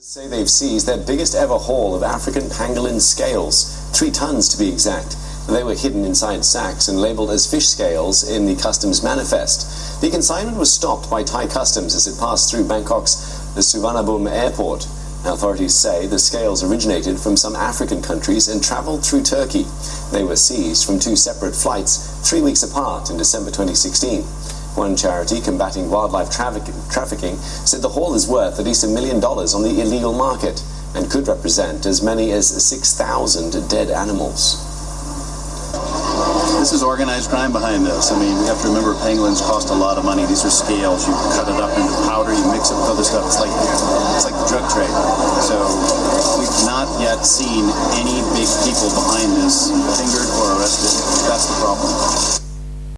say they've seized their biggest ever haul of African pangolin scales, three tons to be exact. They were hidden inside sacks and labeled as fish scales in the customs manifest. The consignment was stopped by Thai customs as it passed through Bangkok's Suvarnabhumi airport. Authorities say the scales originated from some African countries and traveled through Turkey. They were seized from two separate flights three weeks apart in December 2016. One charity combating wildlife trafficking said the haul is worth at least a million dollars on the illegal market and could represent as many as 6,000 dead animals. This is organized crime behind this. I mean, we have to remember pangolins cost a lot of money. These are scales. You cut it up into powder, you mix it with other stuff. It's like it's like the drug trade. So we've not yet seen any big people behind this